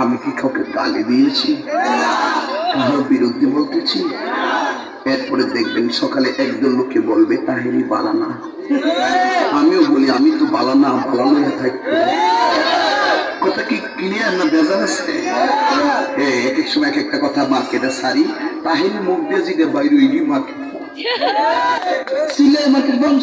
আমি কি কাউকে গালি দিয়েছি? কারোর বিরুদ্ধে বলতেছি? এরপরে দেখবেন সকালে একজন লোককে বলবে, তাহেরি বালানা। আমিও বলি, আমি তো বালানা, বালানো থাকব। কি ক্লিয়ার না আছে? সময় এক একটা কথা মার্কেটে সারি, তাহেরি মুখ দিয়ে জিগে বাইরে মার্কেট মার্কেট বন্ধ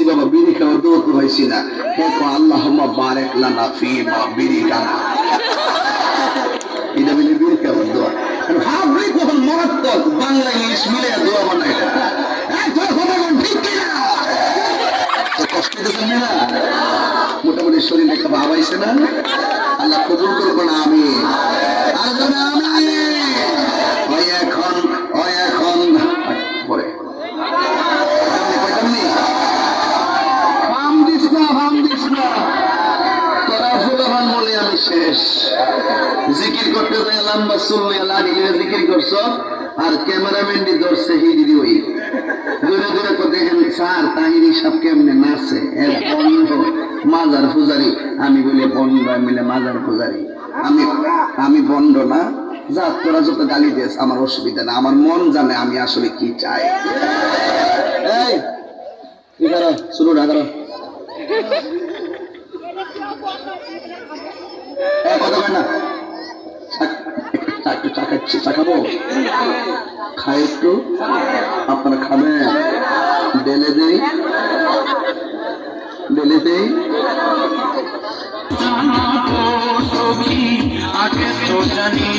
করছি বাবা বিড়ি খাওয়ার দোয়া তো হয়েছি না। দেখো আল্লাহ বারেক লানা ফি বিড়ি এটা মিলে বিড়ি খাওয়ার দোয়া না? মোটামুটি শরীরে একটা ভাব আইছে না? আল্লাহ কবুল করব না আমি শেষ। জিকির করতে যায়, লম্বা চুল লাগিয়ে জিকির করছ, আর ক্যামেরাম্যান দি ধরছে হিদি ওই। দূরে দূরে তো দেখেন, স্যার, তাহিরি সব কেমনে নাচে এর বন্ধ মাজার পূজারি, আমি বলি বন্ধ, আমি বলে মাজার পূজারি। আমি আমি বন্ধ না। যা, তোরা যত গালি দিস আমার অসুবিধা না। আমার মন জানে আমি আসলে কি চাই। এই শুরু না করো এই কথা কয় না চা- চা- খাই একটু আপনারা খাবেন ডেলে দেই ডেলে দেই আগে তো জানি